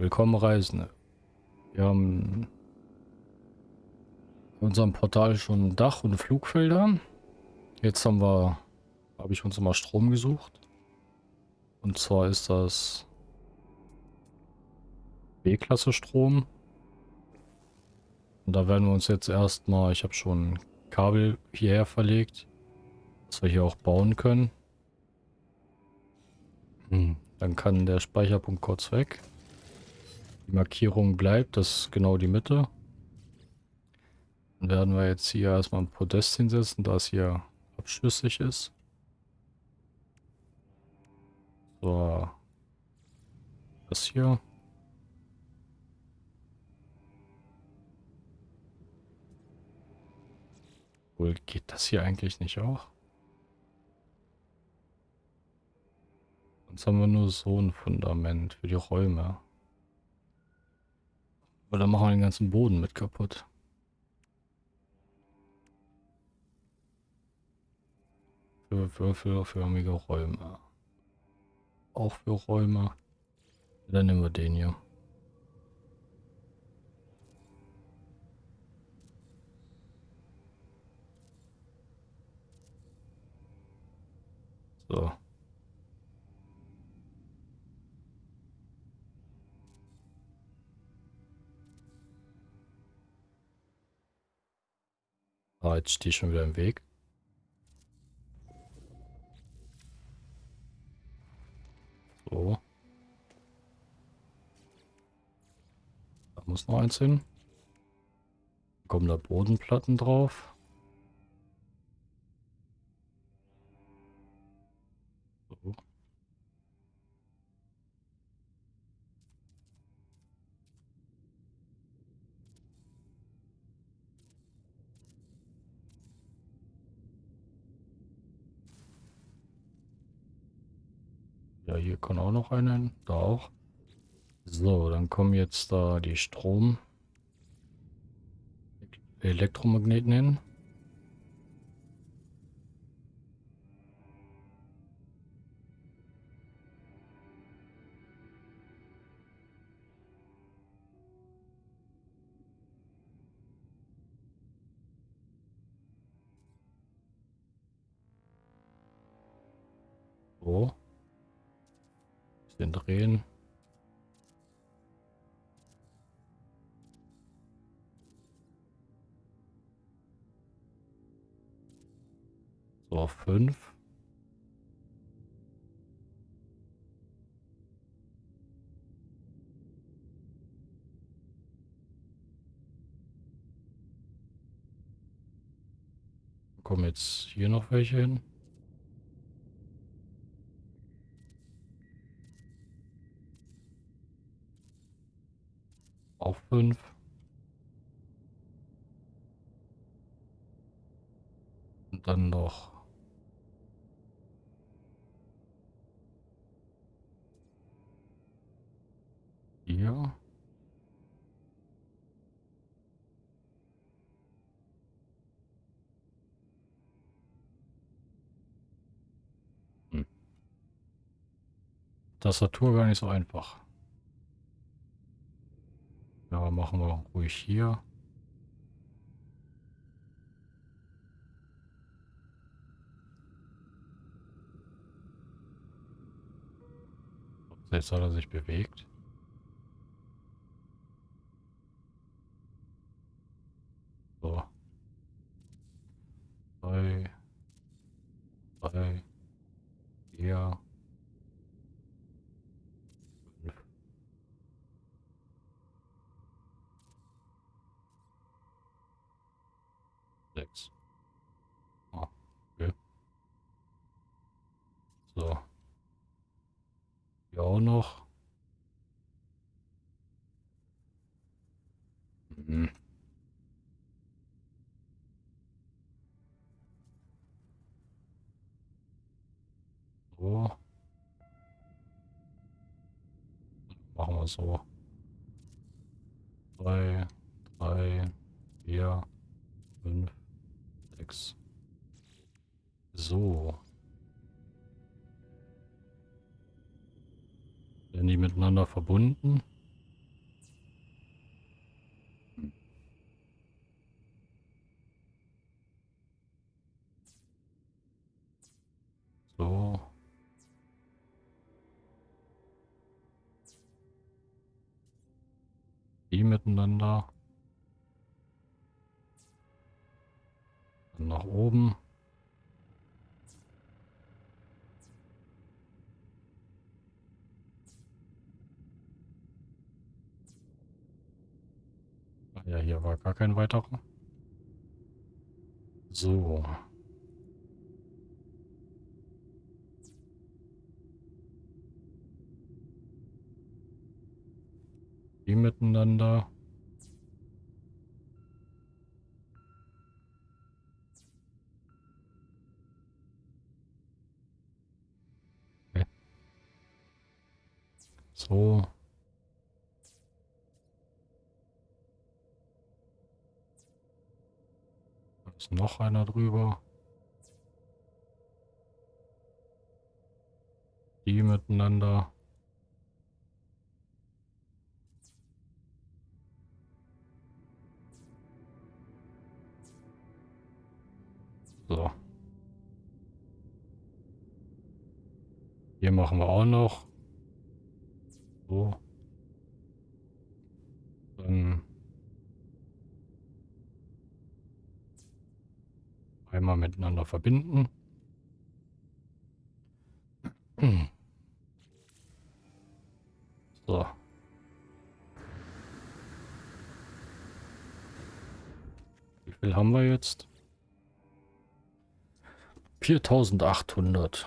Willkommen Reisende. Wir haben in unserem Portal schon Dach und Flugfelder. Jetzt haben wir, habe ich uns mal Strom gesucht. Und zwar ist das B-Klasse Strom. Und da werden wir uns jetzt erstmal, ich habe schon Kabel hierher verlegt, dass wir hier auch bauen können. Hm, dann kann der Speicherpunkt kurz weg. Die Markierung bleibt, das ist genau die Mitte. Dann werden wir jetzt hier erstmal ein Podest hinsetzen, da es hier abschüssig ist. So. Das hier. Wohl geht das hier eigentlich nicht auch? Sonst haben wir nur so ein Fundament für die Räume. Oder machen wir den ganzen Boden mit kaputt. Für würfelförmige Räume. Auch für Räume. Dann nehmen wir den hier. So. Ah, jetzt stehe ich schon wieder im Weg. So. Da muss noch eins hin. Kommen da Bodenplatten drauf. Ja, hier kann auch noch einer hin. Da auch. So, dann kommen jetzt da die Strom. Elektromagneten hin. Bisschen drehen. So, 5. Kommen jetzt hier noch welche hin? Auch fünf. Und dann noch hier. Hm. Tastatur gar nicht so einfach. Ja, machen wir ruhig hier. Jetzt hat er sich bewegt. So. Drei. Drei. Vier. sechs. Ah, okay. So. Hier auch noch. Mhm. So. Machen wir so. Drei, drei, vier, fünf, Sechs. So. Werden die miteinander verbunden? So. Die miteinander. Dann nach oben. Ja, hier war gar kein weiterer. So. Die miteinander. Okay. So. Noch einer drüber. Die miteinander. So. Hier machen wir auch noch. So. Dann einmal miteinander verbinden. So. Wie viel haben wir jetzt? 4800.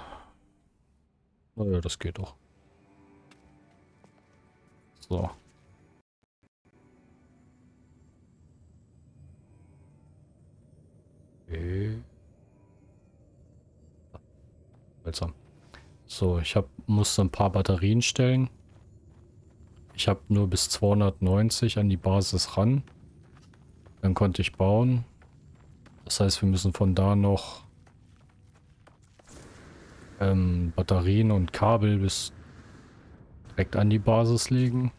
Naja, das geht doch. So. Okay. Seltsam. So, ich hab, musste ein paar Batterien stellen. Ich habe nur bis 290 an die Basis ran. Dann konnte ich bauen. Das heißt, wir müssen von da noch ähm, Batterien und Kabel bis direkt an die Basis legen.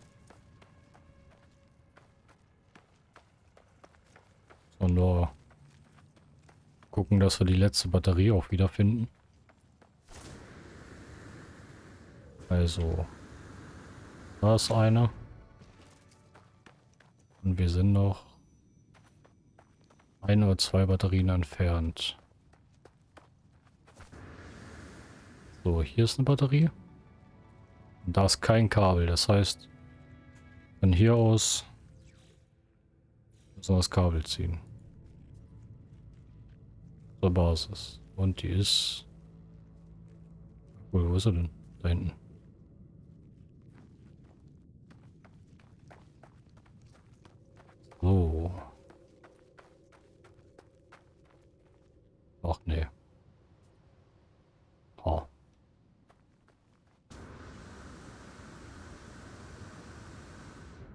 So, nur gucken, dass wir die letzte Batterie auch wiederfinden. Also, da ist eine. Und wir sind noch ein oder zwei Batterien entfernt. So, hier ist eine Batterie. Und da ist kein Kabel. Das heißt, von hier aus müssen wir das Kabel ziehen. Zur Basis. Und die ist... Cool, wo ist er denn? Da hinten. So. Ach nee. Ha.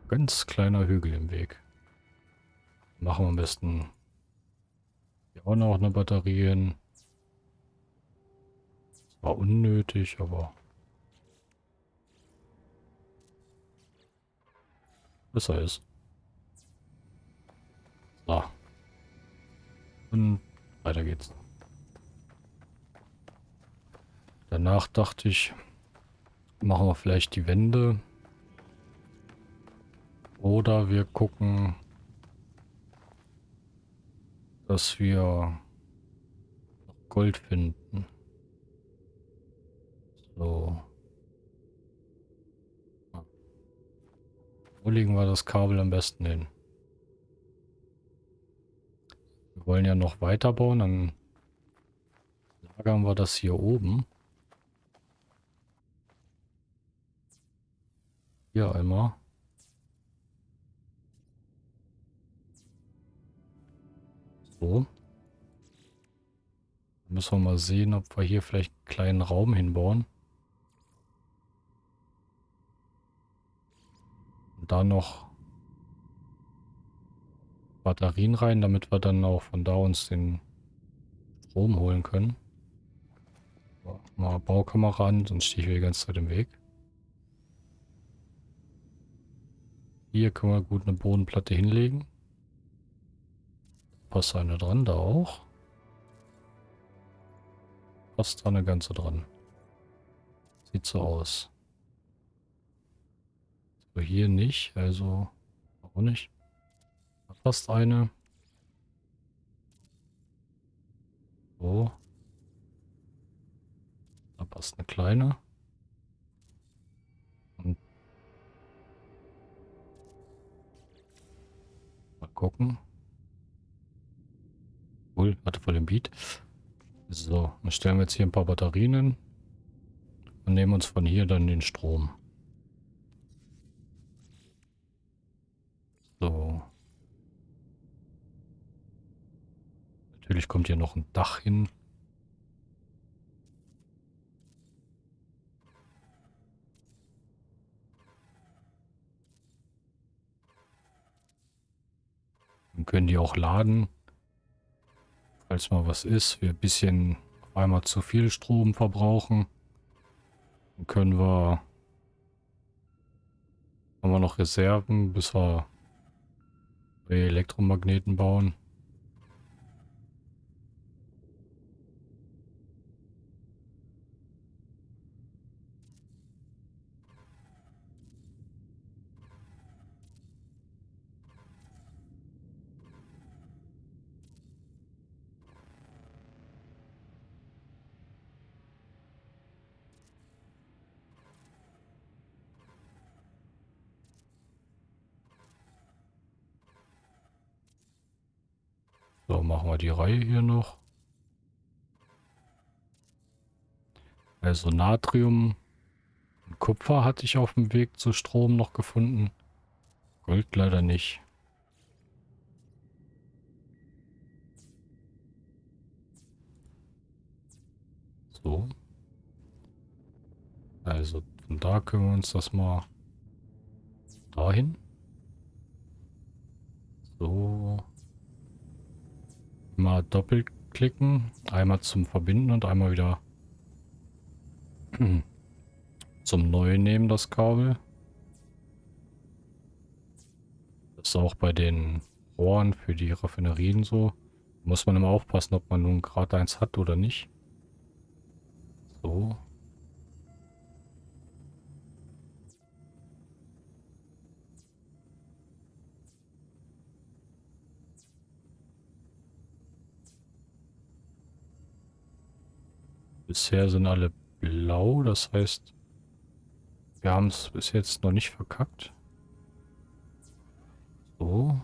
Ganz kleiner Hügel im Weg. Machen wir am besten hier auch noch eine Batterie hin. War unnötig, aber besser ist. So. Und weiter geht's. Danach dachte ich, machen wir vielleicht die Wände oder wir gucken, dass wir Gold finden. So. Wo legen wir das Kabel am besten hin? Wir wollen ja noch weiterbauen, dann lagern wir das hier oben. Hier einmal. So. Müssen wir mal sehen, ob wir hier vielleicht einen kleinen Raum hinbauen. Und da noch Batterien rein, damit wir dann auch von da uns den Strom holen können. Mal Baukamera an, sonst stehe ich hier die ganze Zeit im Weg. Hier können wir gut eine Bodenplatte hinlegen. Passt eine dran, da auch. Passt da eine ganze dran. Sieht so aus. So, hier nicht, also Auch nicht. Da passt eine. So. Da passt eine kleine. Und mal gucken. Cool, hatte voll den Beat. So, dann stellen wir jetzt hier ein paar Batterien hin und nehmen uns von hier dann den Strom. So. Natürlich kommt hier noch ein Dach hin. Dann können die auch laden. Falls mal was ist, wir ein bisschen einmal zu viel Strom verbrauchen. Dann können wir haben wir noch Reserven, bis wir Elektromagneten bauen. So, machen wir die Reihe hier noch. Also Natrium und Kupfer hatte ich auf dem Weg zu Strom noch gefunden. Gold leider nicht. So. Also von da können wir uns das mal dahin. So. Mal doppelklicken. Einmal zum Verbinden und einmal wieder zum Neuen nehmen, das Kabel. Das ist auch bei den Rohren für die Raffinerien so. Muss man immer aufpassen, ob man nun gerade eins hat oder nicht. So. Bisher sind alle blau, das heißt, wir haben es bis jetzt noch nicht verkackt. So.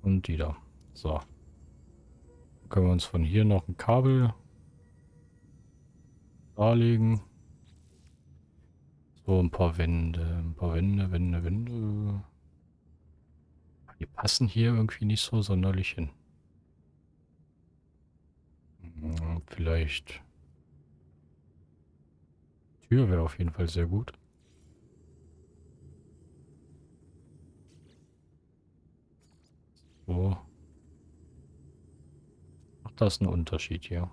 Und die da. So. Dann können wir uns von hier noch ein Kabel darlegen. So, ein paar Wände, ein paar Wände, Wände, Wände. Die passen hier irgendwie nicht so sonderlich hin. Vielleicht. Tür wäre auf jeden Fall sehr gut. So. Ach, das ist ein Unterschied hier.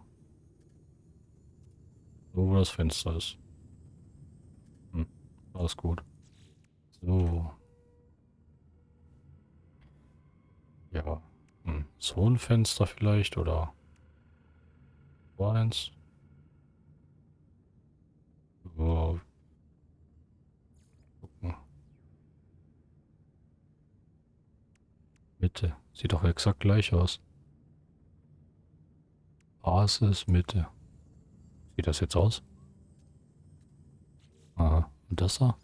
So, wo das Fenster ist. Alles gut. So. Ja. Hm. So ein Fenster vielleicht oder eins. So. Mitte. Sieht doch exakt gleich aus. Basis, Mitte. Sieht das jetzt aus? Das da?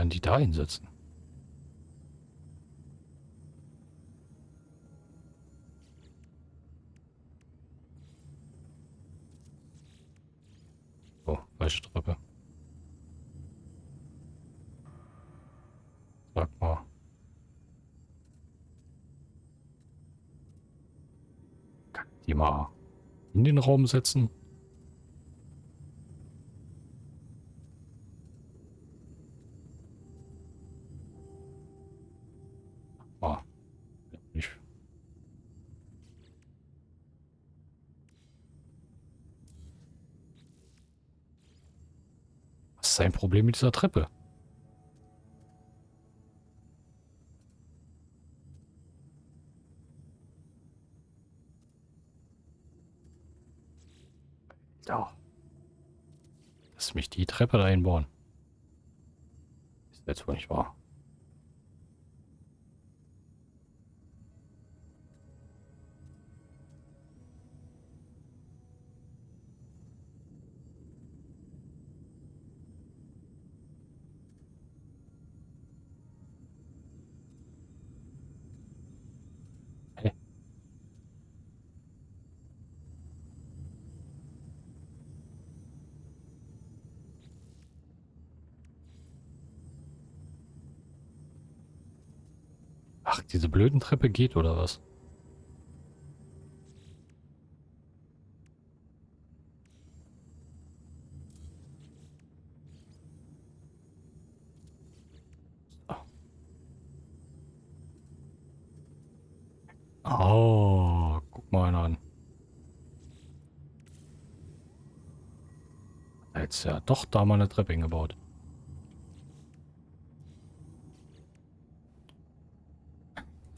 werden die da hinsetzen? Oh, falsche Treppe. Sag mal. Kann die mal in den Raum setzen. Was ist sein Problem mit dieser Treppe? Ja. Lass mich die Treppe da einbauen. Ist jetzt wohl nicht wahr. Diese blöden Treppe geht oder was? Oh, guck mal an. Jetzt ja doch da mal eine Treppe hingebaut.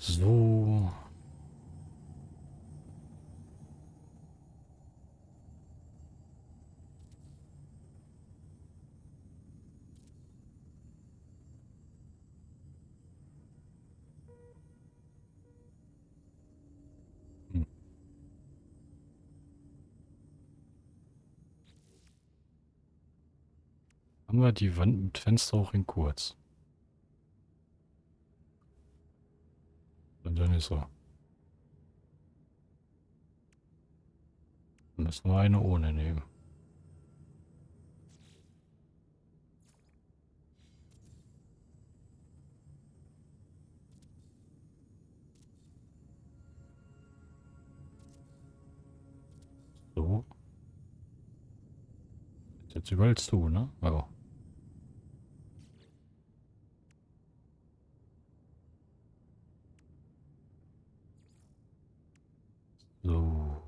So. Hm. Haben wir die Wand mit Fenster auch in kurz? Dann ist so. Dann müssen wir eine ohne nehmen. So. Jetzt überall zu, ne? Ja. So.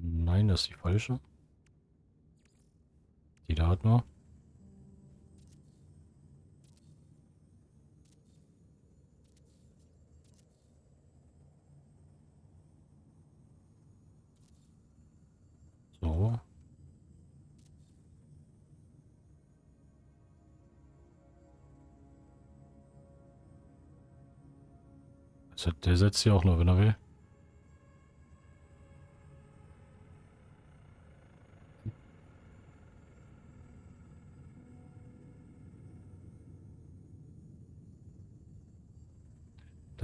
Nein, das ist die falsche. Die da hat nur. So. Der setzt sie auch nur, wenn er will.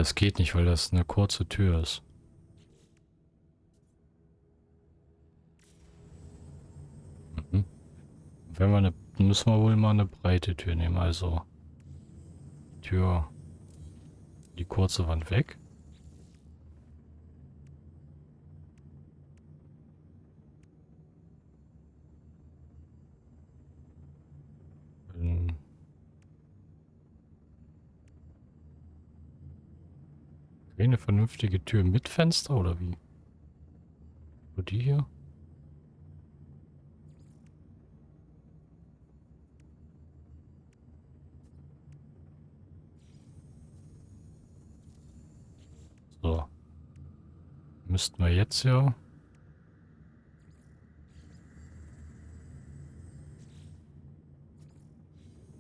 Das geht nicht, weil das eine kurze Tür ist. Mhm. Wenn wir eine, müssen wir wohl mal eine breite Tür nehmen, also Tür, die kurze Wand weg. Eine vernünftige Tür mit Fenster oder wie? Nur die hier? So. Müssten wir jetzt ja...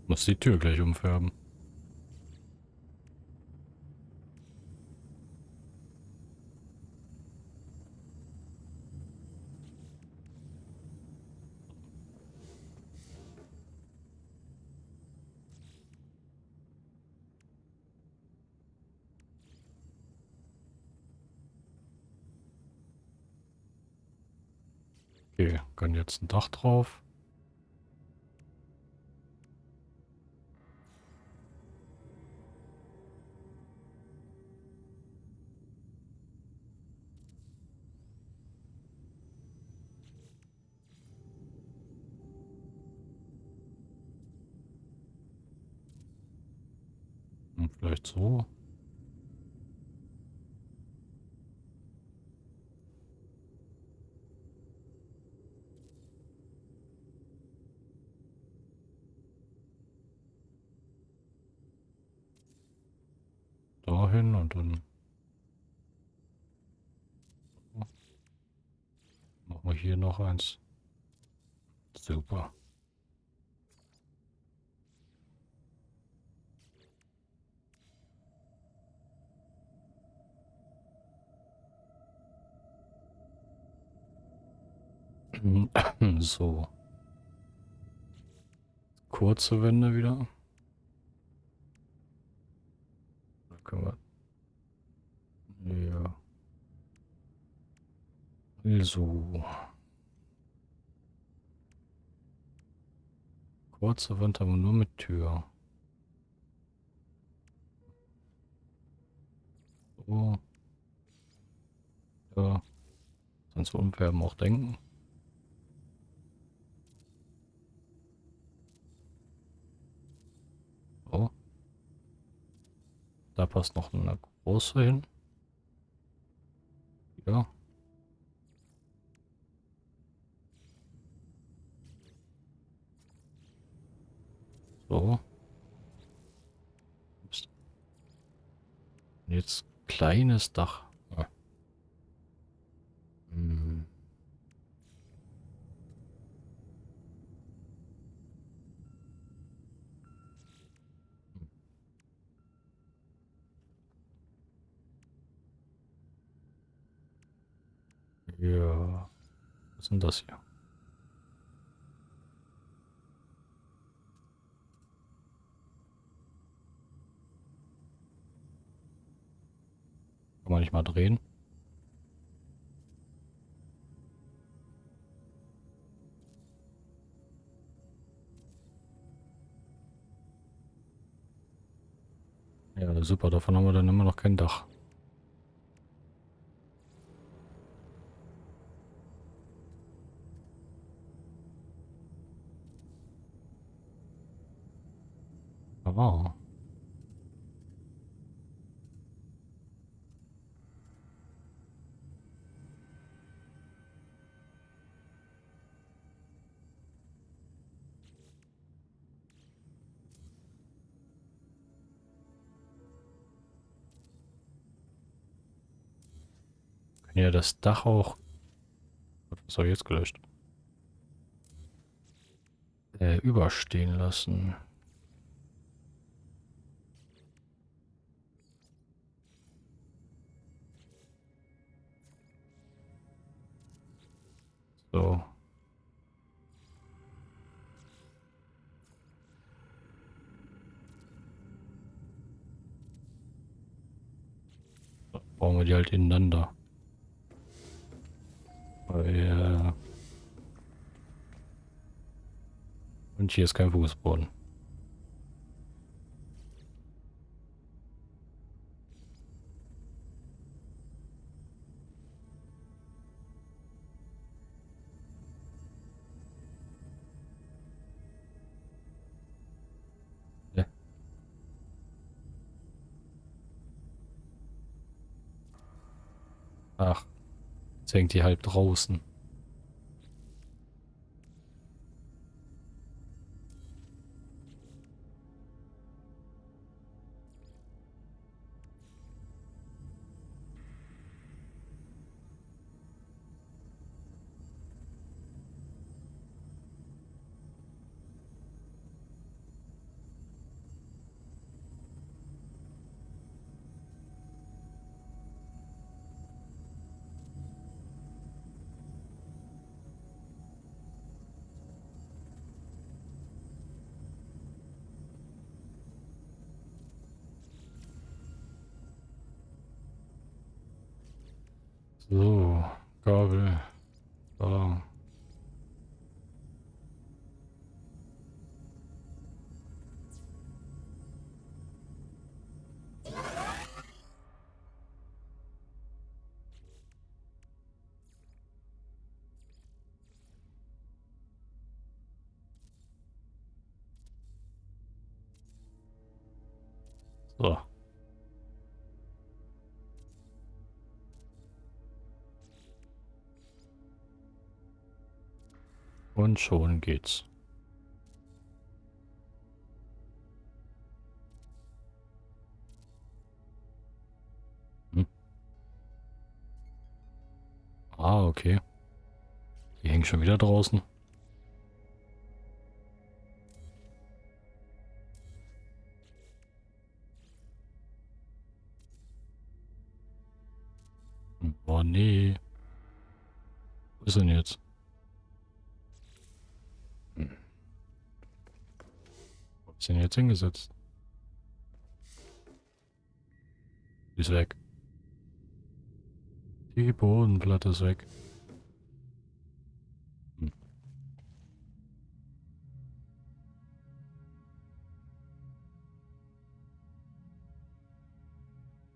Muss die Tür gleich umfärben. Okay, kann jetzt ein Dach drauf. Vielleicht so. Dahin und dann machen wir hier noch eins. Super. So. Kurze Wände wieder. Da können wir. Ja. Also. Kurze Wand, aber nur mit Tür. So. Ja. Sonst Unverben auch denken. So. Da passt noch eine große hin. Ja. So. Jetzt kleines Dach. Ja. Hm. Ja. Was ist denn das hier? Kann man nicht mal drehen? Ja, super, davon haben wir dann immer noch kein Dach. Ja das Dach auch... Was habe ich jetzt gelöscht? Äh, überstehen lassen. So. Brauchen wir die halt ineinander. Weil, Und hier ist kein Fußboden. Ja. Ach. Hängt die halb draußen. So. Und schon geht's. Hm. Ah, okay. Die hängen schon wieder draußen. Ist denn jetzt? Hm. Wo ist denn jetzt hingesetzt? Ist weg. Die Bodenplatte ist weg. Hm.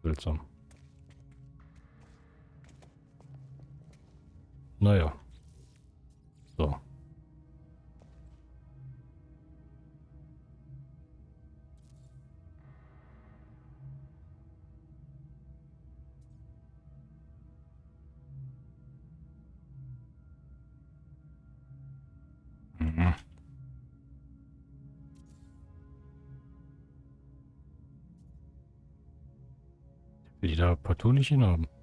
Seltsam. Naja. So. Mhm. Will die da partout nicht hinhaben?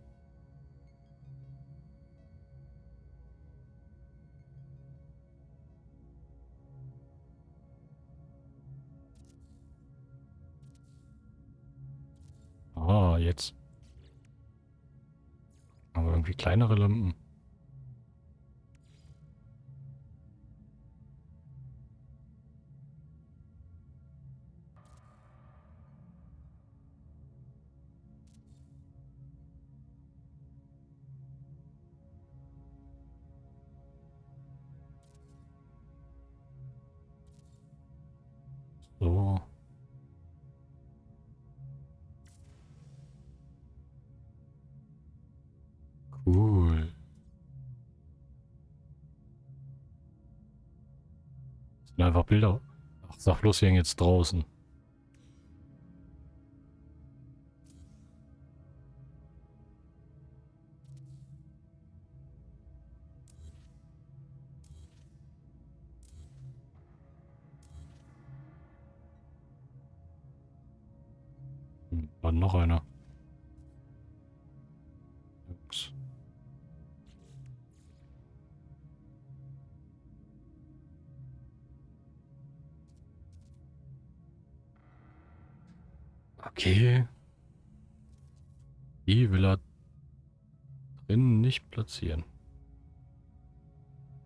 Kleinere Lampen. Einfach Bilder. Ach, sag bloß, wir hängen jetzt draußen. Hm, War noch einer. Ups. Okay. Die will er drinnen nicht platzieren.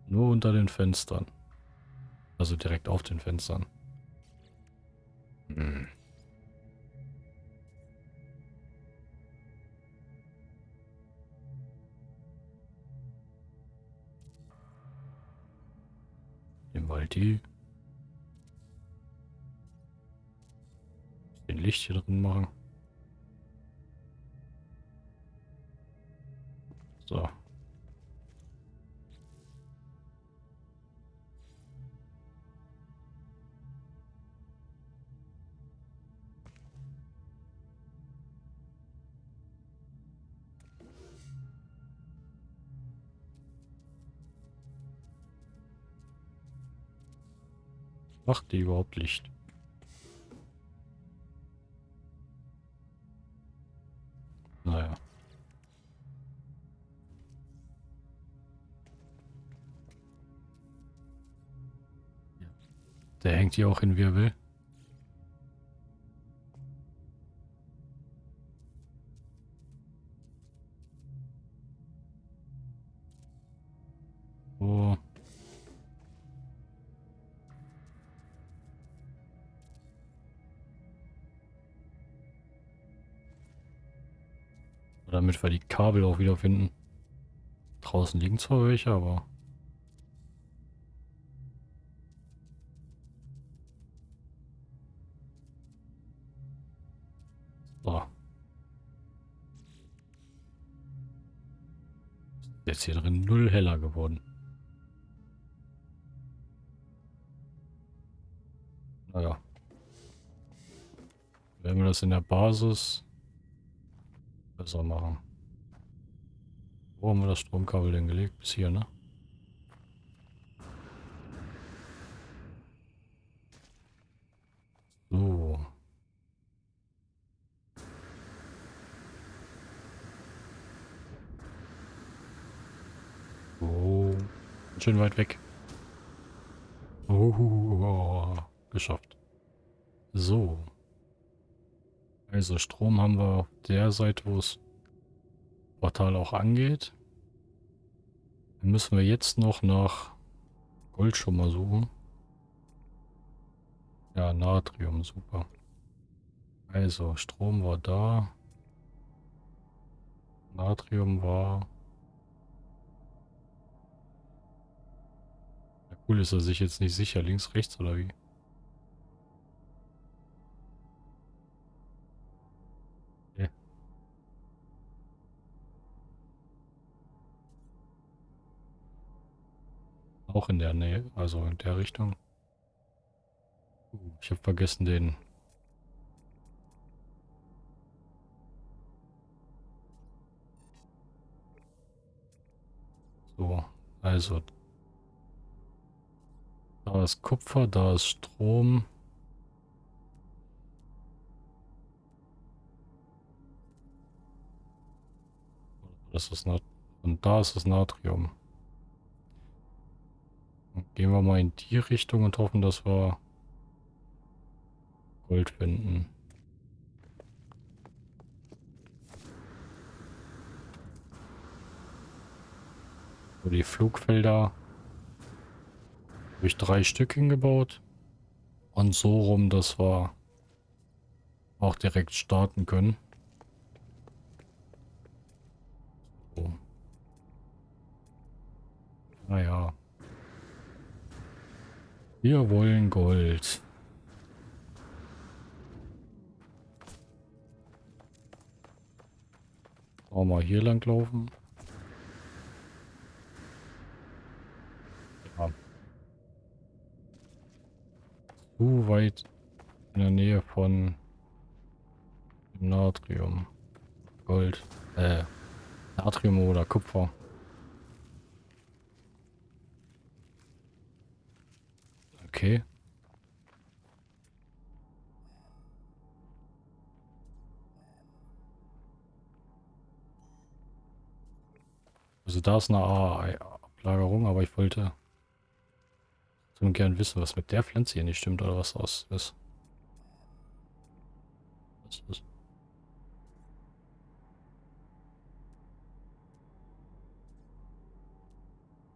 Nur unter den Fenstern. Also direkt auf den Fenstern. Hm. Nehmen wir halt die. Den Licht hier drin machen. So. Macht die überhaupt Licht? Naja. Der hängt hier auch hin, er will. Oh. Damit wir die Kabel auch wieder finden. Draußen liegen zwar welche, aber... So. Jetzt hier drin null heller geworden. Naja. Wenn wir das in der Basis besser machen. Wo haben wir das Stromkabel denn gelegt? Bis hier, ne? So. Oh, schön weit weg. Oh, geschafft. So. Also Strom haben wir auf der Seite, wo es Portal auch angeht. Dann müssen wir jetzt noch nach Gold schon mal suchen. Ja, Natrium, super. Also, Strom war da. Natrium war... Ja, cool, ist er sich jetzt nicht sicher, links, rechts oder wie? Auch in der Nähe, also in der Richtung. Uh, ich habe vergessen den. So, also. Da ist Kupfer, da ist Strom. Das ist Nat und da ist das Natrium. Gehen wir mal in die Richtung und hoffen, dass wir Gold finden. So, die Flugfelder habe ich drei Stück hingebaut. Und so rum, dass wir auch direkt starten können. So. Naja. Wir wollen Gold. Auch mal hier lang laufen. Ja. Zu weit in der Nähe von Natrium. Gold. Äh, Natrium oder Kupfer. Okay. Also da ist eine Ablagerung, aber ich wollte so gern wissen, was mit der Pflanze hier nicht stimmt oder was aus ist. Was ist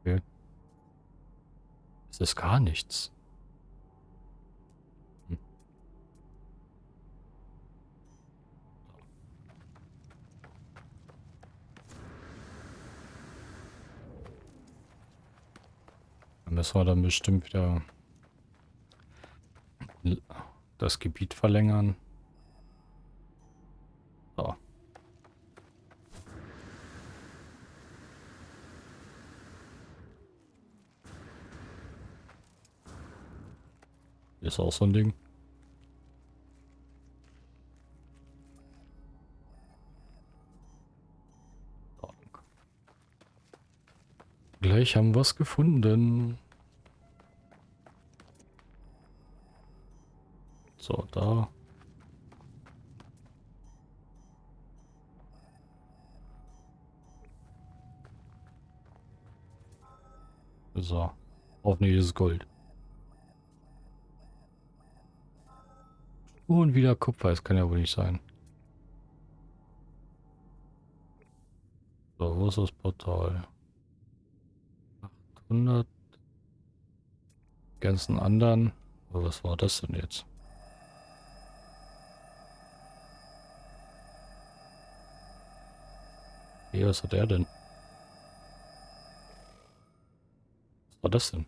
Okay. Es ist gar nichts. Müssen wir dann bestimmt wieder das Gebiet verlängern. So. Ist auch so ein Ding. Gleich haben wir es gefunden. So, da. So. Hoffentlich ist Gold. Und wieder Kupfer. Das kann ja wohl nicht sein. So, wo ist das Portal? 800. Die ganzen anderen. Aber was war das denn jetzt? Hey, was hat er denn? Was war das denn?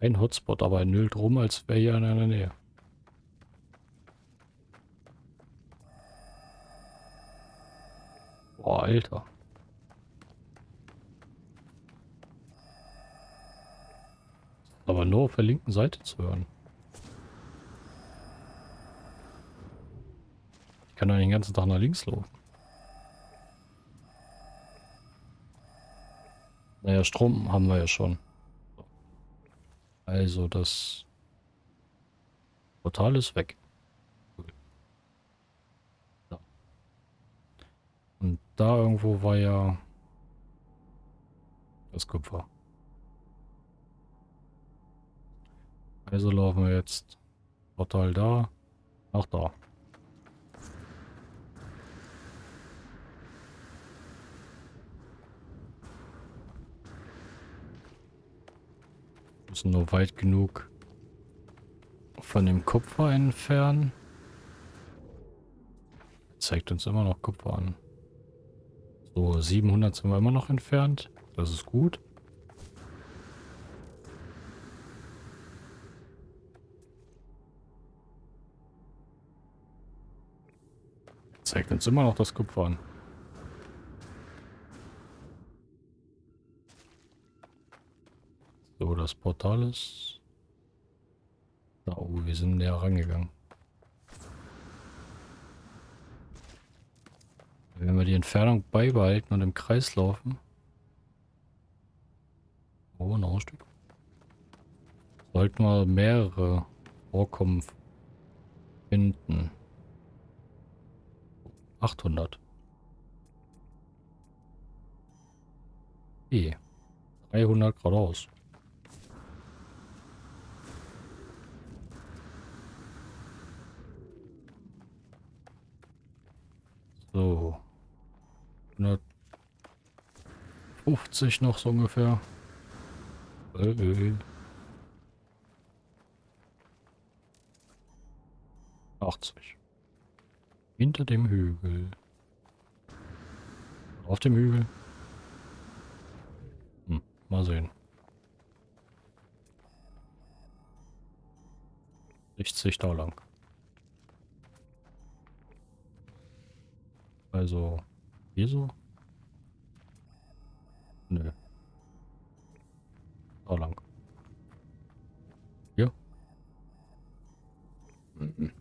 Kein Hotspot, aber er nüllt rum, als wäre hier in der Nähe. Boah, Alter. Aber nur auf der linken Seite zu hören. Ich kann doch den ganzen Tag nach links laufen. Naja, Strom haben wir ja schon. Also das Portal ist weg. Und da irgendwo war ja das Kupfer. Also laufen wir jetzt Portal da, nach da. Müssen nur weit genug von dem Kupfer entfernen. Zeigt uns immer noch Kupfer an. So, 700 sind wir immer noch entfernt. Das ist gut. Zeigt uns immer noch das Kupfer an. So, das Portal ist... Da, oh, wir sind näher rangegangen. Wenn wir die Entfernung beibehalten und im Kreis laufen. Oh, noch ein Stück. Sollten wir mehrere Vorkommen finden. 800. E. 300 geradeaus. So. 150 noch so ungefähr. Äh, äh. 80. Hinter dem Hügel. Auf dem Hügel. Hm, mal sehen. 60 da lang. Also, hier? Nö. Da lang. Hier? Mhm.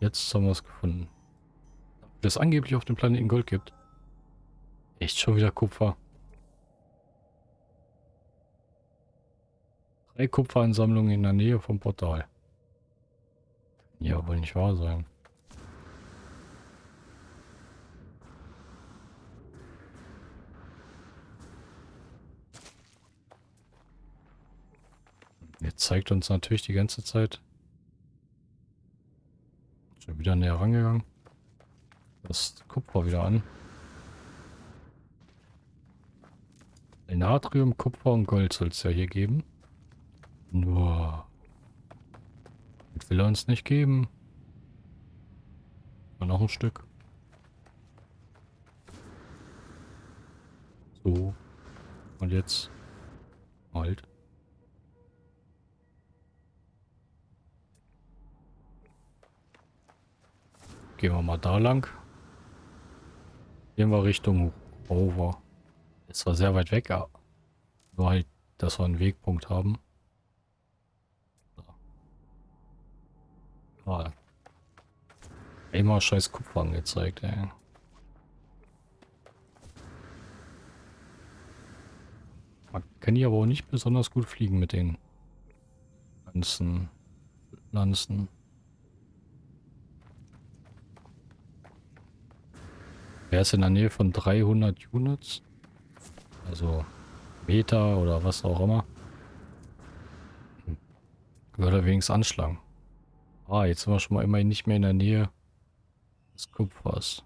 Jetzt haben wir es gefunden. Das angeblich auf dem Planeten Gold gibt. Echt schon wieder Kupfer. Drei Kupferansammlungen in der Nähe vom Portal. Ja, wohl nicht wahr sein. Jetzt zeigt uns natürlich die ganze Zeit. Schon wieder näher rangegangen. Das Kupfer wieder an. Natrium, Kupfer und Gold soll es ja hier geben. Nur das will er uns nicht geben. Und noch ein Stück. So. Und jetzt. Halt. Gehen wir mal da lang. Gehen wir Richtung Rover. Ist zwar sehr weit weg, aber nur halt, dass wir einen Wegpunkt haben. Ah. Immer scheiß Kupfer angezeigt, ey. Man kann hier aber auch nicht besonders gut fliegen mit den ganzen Lanzen. Wer ist in der Nähe von 300 Units? Also Meter oder was auch immer. Würde wenigstens anschlagen. Ah, jetzt sind wir schon mal immerhin nicht mehr in der Nähe des Kupfers.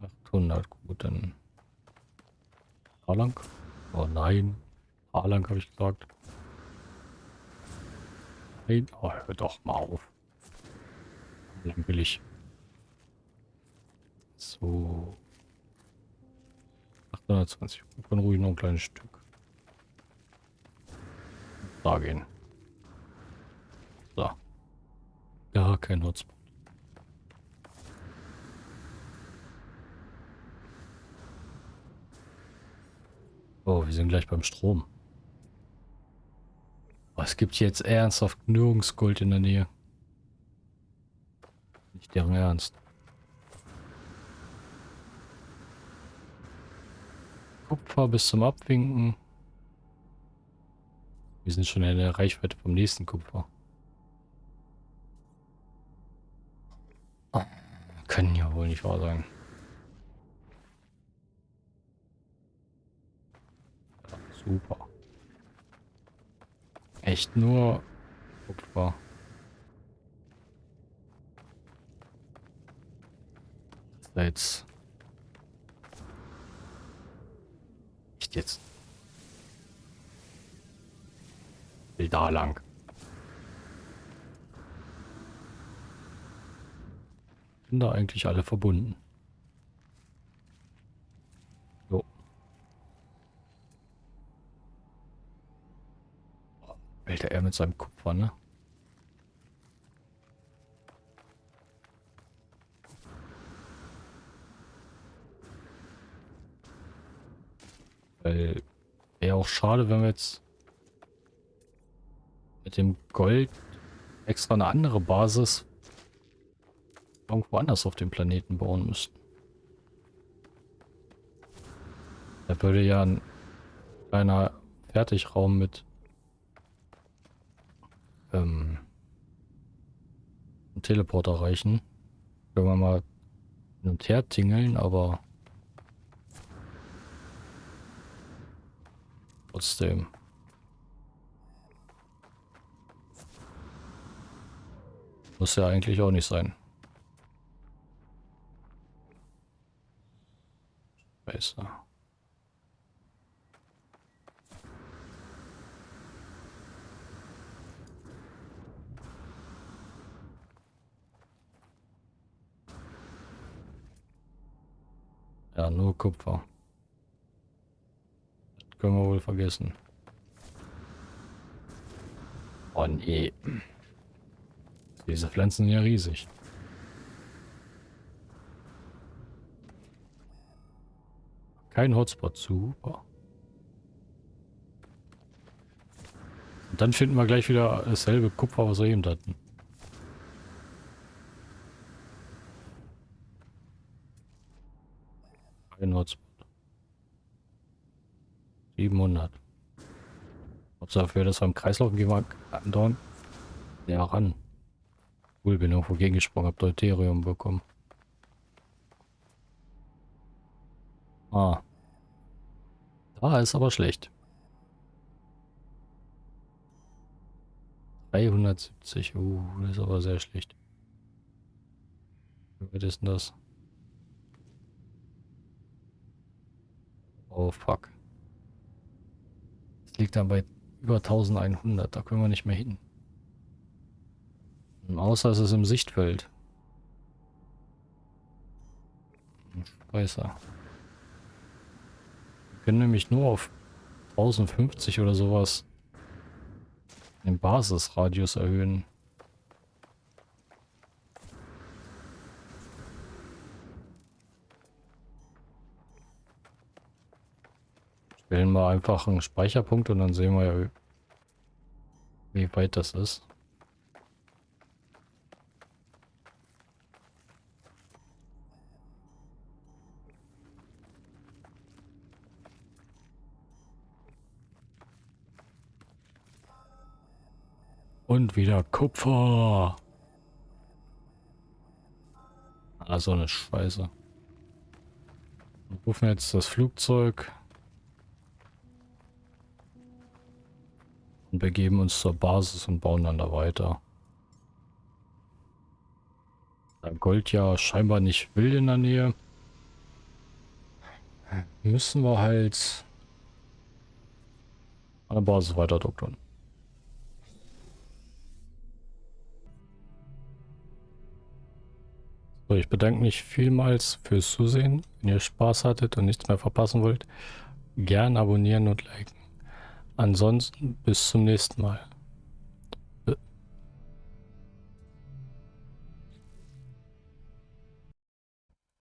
800, gut, dann... Haarlang? Oh nein. Haarlang habe ich gesagt. Nein, oh, hör doch mal auf. Lang will ich. So. 820. Wir können ruhig noch ein kleines Stück. Da gehen. So. Ja, kein Hotspot. Oh, wir sind gleich beim Strom. Oh, Es gibt jetzt ernsthaft nirgends Gold in der Nähe. Nicht deren Ernst. Kupfer bis zum Abwinken. Wir sind schon in der Reichweite vom nächsten Kupfer. Oh, können ja wohl nicht wahr sein. Super. Echt nur Kupfer. Jetzt... Jetzt? Will da lang. Sind da eigentlich alle verbunden? So. Alter, er mit seinem Kupfer, ne? Weil wäre auch schade, wenn wir jetzt mit dem Gold extra eine andere Basis irgendwo anders auf dem Planeten bauen müssten. Da würde ja ein kleiner Fertigraum mit ähm, einem Teleporter reichen. Können wir mal hin und her tingeln, aber trotzdem. Muss ja eigentlich auch nicht sein. Scheiße. Ja, nur Kupfer. Können wir wohl vergessen. Oh nee. Diese Pflanzen sind ja riesig. Kein Hotspot, super. Und dann finden wir gleich wieder dasselbe Kupfer, was wir eben hatten. Kein Hotspot. 700. Hauptsache für das beim Kreislauf gehen wir andauernd ja ran. Cool, bin irgendwo gegengesprungen, hab Deuterium bekommen. Ah. Da ist aber schlecht. 370, uh, das ist aber sehr schlecht. Wie weit ist denn das? Oh fuck. Liegt dann bei über 1100, da können wir nicht mehr hin. Außer es ist im Sichtfeld. Scheiße. Wir können nämlich nur auf 1050 oder sowas den Basisradius erhöhen. Stellen wir einfach einen Speicherpunkt und dann sehen wir ja, wie weit das ist. Und wieder Kupfer. Ah, so eine Scheiße. Wir rufen jetzt das Flugzeug. Und begeben uns zur Basis und bauen dann da weiter. Da Gold ja scheinbar nicht will in der Nähe. Müssen wir halt an der Basis weiter doktern. So, ich bedanke mich vielmals fürs Zusehen. Wenn ihr Spaß hattet und nichts mehr verpassen wollt, gern abonnieren und liken. Ansonsten bis zum nächsten Mal.